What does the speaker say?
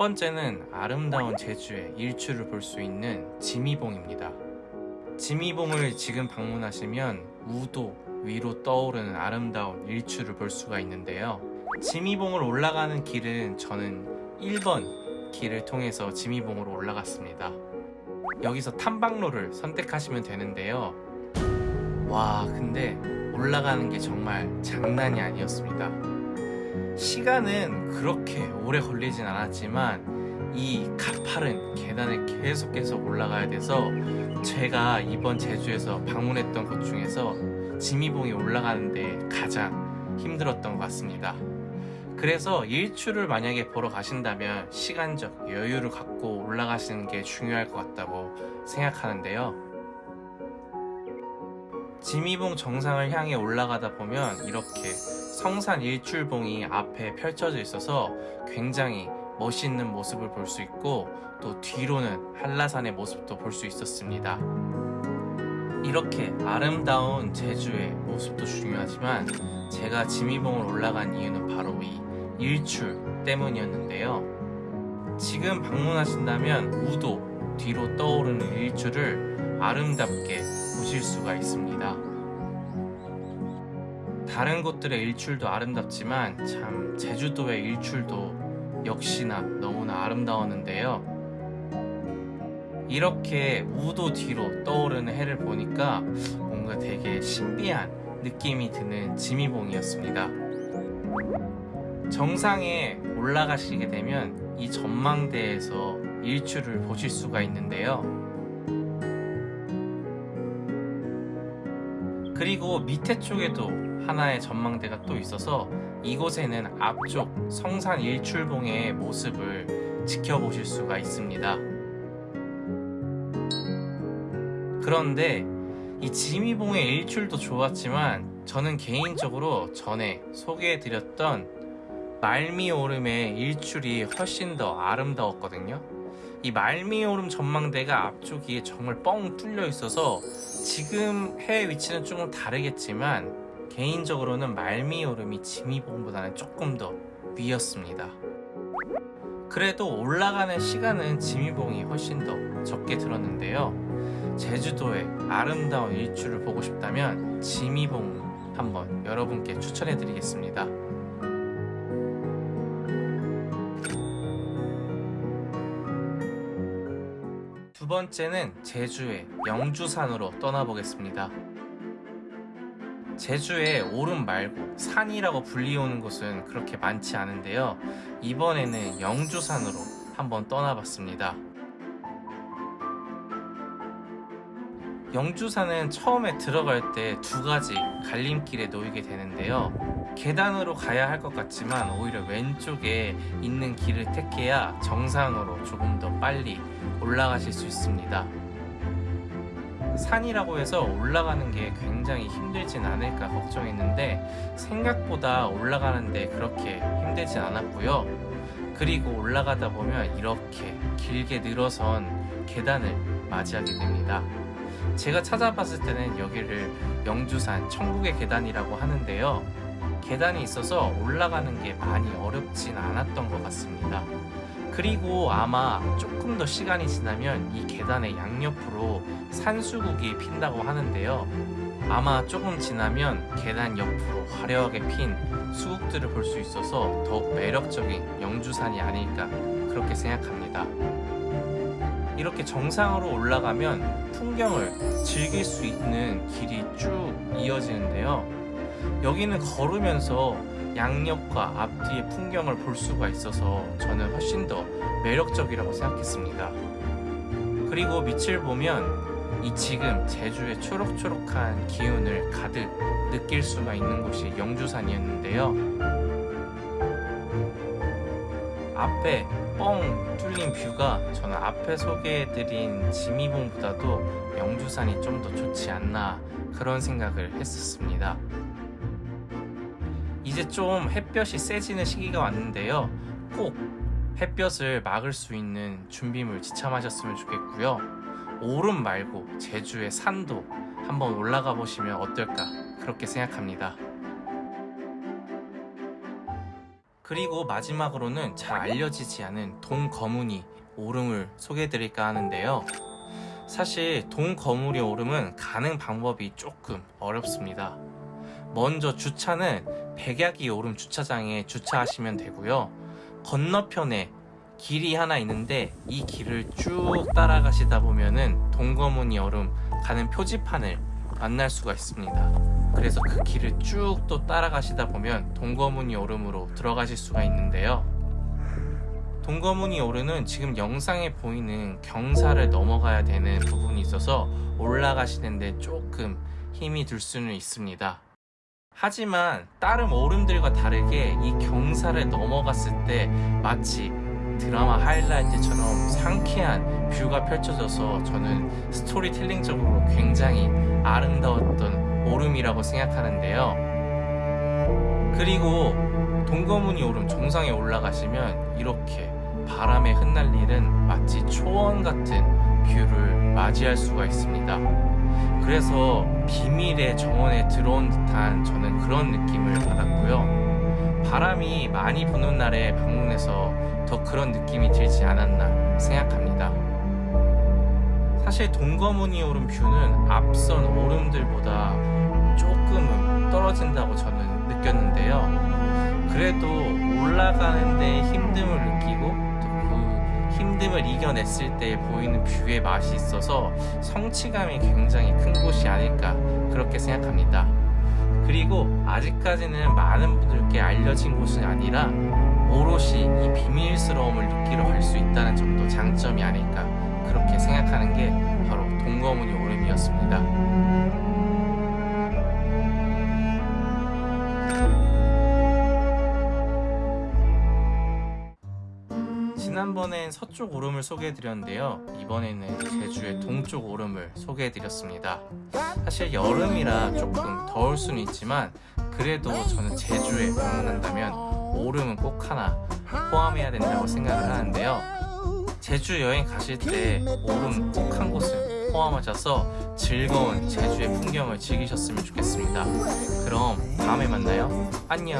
번째는 아름다운 제주의 일출을 볼 수 있는 지미봉입니다. 지미봉을 지금 방문하시면 우도 위로 떠오르는 아름다운 일출을 볼 수가 있는데요. 지미봉을 올라가는 길은 저는 1번 길을 통해서 지미봉으로 올라갔습니다. 여기서 탐방로를 선택하시면 되는데요. 와, 근데 올라가는 게 정말 장난이 아니었습니다. 시간은 그렇게 오래 걸리진 않았지만 이 가파른 계단을 계속 계속 올라가야 돼서 제가 이번 제주에서 방문했던 곳 중에서 지미봉이 올라가는데 가장 힘들었던 것 같습니다. 그래서 일출을 만약에 보러 가신다면 시간적 여유를 갖고 올라가시는 게 중요할 것 같다고 생각하는데요. 지미봉 정상을 향해 올라가다 보면 이렇게 성산 일출봉이 앞에 펼쳐져 있어서 굉장히 멋있는 모습을 볼 수 있고 또 뒤로는 한라산의 모습도 볼 수 있었습니다. 이렇게 아름다운 제주의 모습도 중요하지만 제가 지미봉을 올라간 이유는 바로 이 일출 때문이었는데요. 지금 방문하신다면 우도 뒤로 떠오르는 일출을 아름답게 보실 수가 있습니다. 다른 곳들의 일출도 아름답지만 참 제주도의 일출도 역시나 너무나 아름다웠는데요. 이렇게 우도 뒤로 떠오르는 해를 보니까 뭔가 되게 신비한 느낌이 드는 지미봉이었습니다. 정상에 올라가시게 되면 이 전망대에서 일출을 보실 수가 있는데요. 그리고 밑에 쪽에도 하나의 전망대가 또 있어서 이곳에는 앞쪽 성산 일출봉의 모습을 지켜보실 수가 있습니다. 그런데 이 지미봉의 일출도 좋았지만 저는 개인적으로 전에 소개해드렸던 말미오름의 일출이 훨씬 더 아름다웠거든요. 이 말미오름 전망대가 앞쪽이 정말 뻥 뚫려 있어서 지금 해 위치는 조금 다르겠지만 개인적으로는 말미오름이 지미봉보다는 조금 더 위였습니다. 그래도 올라가는 시간은 지미봉이 훨씬 더 적게 들었는데요. 제주도의 아름다운 일출을 보고 싶다면 지미봉 한번 여러분께 추천해 드리겠습니다. 두 번째는 제주의 영주산으로 떠나보겠습니다. 제주에 오름 말고 산이라고 불리우는 곳은 그렇게 많지 않은데요. 이번에는 영주산으로 한번 떠나봤습니다. 영주산은 처음에 들어갈 때 두 가지 갈림길에 놓이게 되는데요. 계단으로 가야 할 것 같지만 오히려 왼쪽에 있는 길을 택해야 정상으로 조금 더 빨리 올라가실 수 있습니다. 산이라고 해서 올라가는 게 굉장히 힘들진 않을까 걱정했는데 생각보다 올라가는데 그렇게 힘들진 않았고요. 그리고 올라가다 보면 이렇게 길게 늘어선 계단을 맞이하게 됩니다. 제가 찾아봤을 때는 여기를 영주산 천국의 계단이라고 하는데요. 계단이 있어서 올라가는 게 많이 어렵진 않았던 것 같습니다. 그리고 아마 조금 더 시간이 지나면 이 계단의 양옆으로 산수국이 핀다고 하는데요. 아마 조금 지나면 계단 옆으로 화려하게 핀 수국들을 볼 수 있어서 더욱 매력적인 영주산이 아닐까 그렇게 생각합니다. 이렇게 정상으로 올라가면 풍경을 즐길 수 있는 길이 쭉 이어지는데요. 여기는 걸으면서 양옆과 앞뒤의 풍경을 볼 수가 있어서 저는 훨씬 더 매력적이라고 생각했습니다. 그리고 밑을 보면 이 지금 제주의 초록초록한 기운을 가득 느낄 수가 있는 곳이 영주산이었는데요. 앞에 뻥 뚫린 뷰가 저는 앞에 소개해드린 지미봉보다도 영주산이 좀 더 좋지 않나 그런 생각을 했었습니다. 이제 좀 햇볕이 세지는 시기가 왔는데요. 꼭 햇볕을 막을 수 있는 준비물 지참하셨으면 좋겠고요. 오름 말고 제주의 산도 한번 올라가 보시면 어떨까 그렇게 생각합니다. 그리고 마지막으로는 잘 알려지지 않은 동거무니 오름을 소개해드릴까 하는데요. 사실 동거무니 오름은 가는 방법이 조금 어렵습니다. 먼저 주차는 백야기 오름 주차장에 주차하시면 되고요. 건너편에 길이 하나 있는데 이 길을 쭉 따라가시다 보면은 동거무니 오름 가는 표지판을 만날 수가 있습니다. 그래서 그 길을 쭉 또 따라가시다 보면 동거무니 오름으로 들어가실 수가 있는데요. 동거무니 오름은 지금 영상에 보이는 경사를 넘어가야 되는 부분이 있어서 올라가시는데 조금 힘이 들 수는 있습니다. 하지만 다른 오름들과 다르게 이 경사를 넘어갔을 때 마치 드라마 하이라이트처럼 상쾌한 뷰가 펼쳐져서 저는 스토리텔링적으로 굉장히 아름다웠던 오름이라고 생각하는데요. 그리고 동거무니 오름 정상에 올라가시면 이렇게 바람에 흩날리는 마치 초원 같은 view를 맞이할 수가 있습니다. 그래서 비밀의 정원에 들어온 듯한 저는 그런 느낌을 받았고요. 바람이 많이 부는 날에 방문해서 더 그런 느낌이 들지 않았나 생각합니다. 사실 동거무니 오름 view는 앞선 오름들보다 조금은 떨어진다고 저는 느꼈는데요. 그래도 올라가는데 힘듦을 느끼고 힘듦을 이겨냈을 때 보이는 뷰의 맛이 있어서 성취감이 굉장히 큰 곳이 아닐까 그렇게 생각합니다. 그리고 아직까지는 많은 분들께 알려진 곳은 아니라 오롯이 이 비밀스러움을 느끼러 갈 수 있다는 점도 장점이 아닐까 그렇게 생각하는 게 바로 동거무니 오름이었습니다. 지난번엔 서쪽 오름을 소개해드렸는데요. 이번에는 제주의 동쪽 오름을 소개해드렸습니다. 사실 여름이라 조금 더울 수는 있지만 그래도 저는 제주에 방문한다면 오름은 꼭 하나 포함해야 된다고 생각을 하는데요. 제주 여행 가실 때 오름 꼭 한 곳은 포함하셔서 즐거운 제주의 풍경을 즐기셨으면 좋겠습니다. 그럼 다음에 만나요. 안녕.